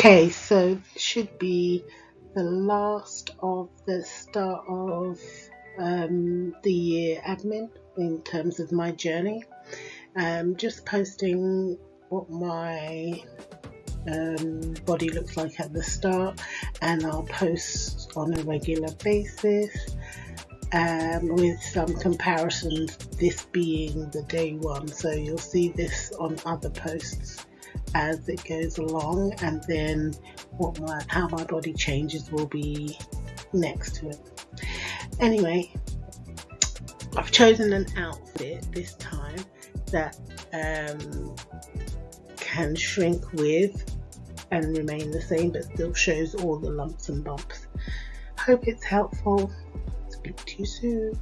Okay, so this should be the last of the start of um, the year admin in terms of my journey. Um, just posting what my um, body looks like at the start, and I'll post on a regular basis um, with some comparisons. This being the day one, so you'll see this on other posts as it goes along and then what my how my body changes will be next to it. Anyway I've chosen an outfit this time that um, can shrink with and remain the same but still shows all the lumps and bumps. Hope it's helpful. Speak to you soon